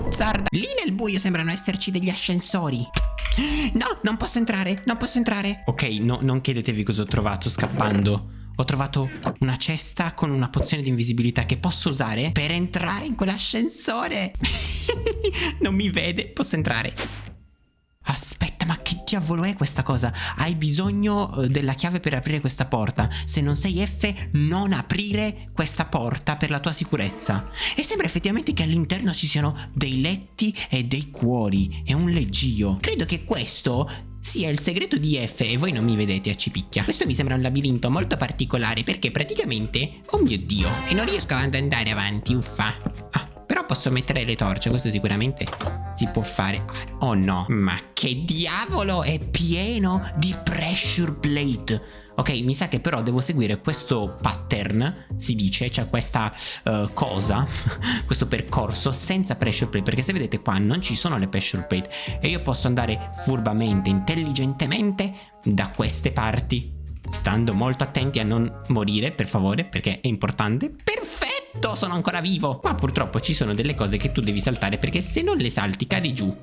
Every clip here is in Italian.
buzzarda. Lì nel buio sembrano esserci degli ascensori. No, non posso entrare, non posso entrare. Ok, no, non chiedetevi cosa ho trovato scappando. Ho trovato una cesta con una pozione di invisibilità che posso usare per entrare in quell'ascensore. non mi vede, posso entrare. Aspetta, ma che diavolo è questa cosa? Hai bisogno eh, della chiave per aprire questa porta. Se non sei F, non aprire questa porta per la tua sicurezza. E sembra effettivamente che all'interno ci siano dei letti e dei cuori e un leggio. Credo che questo sia il segreto di F e voi non mi vedete a cipicchia. Questo mi sembra un labirinto molto particolare perché praticamente... Oh mio Dio! E non riesco ad andare avanti, uffa. Ah, però posso mettere le torce, questo sicuramente si può fare. Oh no, ma che diavolo è pieno di pressure plate. Ok, mi sa che però devo seguire questo pattern, si dice, cioè questa uh, cosa, questo percorso senza pressure plate, perché se vedete qua non ci sono le pressure plate e io posso andare furbamente, intelligentemente da queste parti, stando molto attenti a non morire, per favore, perché è importante. Perfetto, sono ancora vivo. Qua purtroppo ci sono delle cose che tu devi saltare perché se non le salti cadi giù.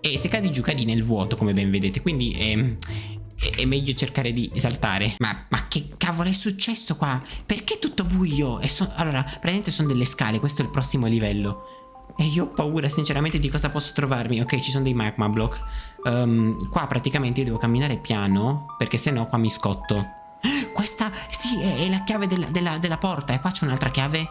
E se cadi giù cadi nel vuoto, come ben vedete, quindi... Ehm, è meglio cercare di saltare ma, ma, che cavolo è successo qua? Perché tutto buio? So allora, praticamente sono delle scale Questo è il prossimo livello E io ho paura sinceramente di cosa posso trovarmi Ok, ci sono dei magma block um, Qua praticamente io devo camminare piano Perché se no qua mi scotto Questa, sì, è, è la chiave della, della, della porta E qua c'è un'altra chiave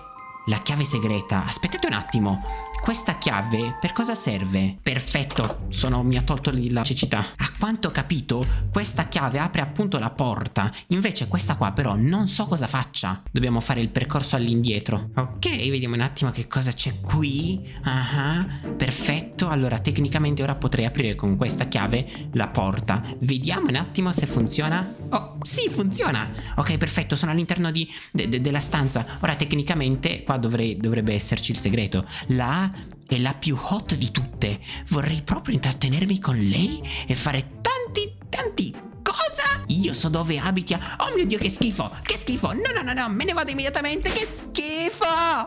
la chiave segreta. Aspettate un attimo. Questa chiave per cosa serve? Perfetto, sono, mi ha tolto la cecità. A quanto ho capito, questa chiave apre appunto la porta. Invece questa qua però non so cosa faccia. Dobbiamo fare il percorso all'indietro. Ok, vediamo un attimo che cosa c'è qui. Ah, uh -huh. perfetto. Allora, tecnicamente ora potrei aprire con questa chiave la porta. Vediamo un attimo se funziona. Oh, sì, funziona. Ok, perfetto, sono all'interno de de della stanza. Ora tecnicamente dovrei, dovrebbe esserci il segreto. La A è la più hot di tutte. Vorrei proprio intrattenermi con lei e fare tanti, tanti cosa? Io so dove abiti. Oh mio Dio, che schifo! Che schifo! No, no, no, no, me ne vado immediatamente. Che schifo!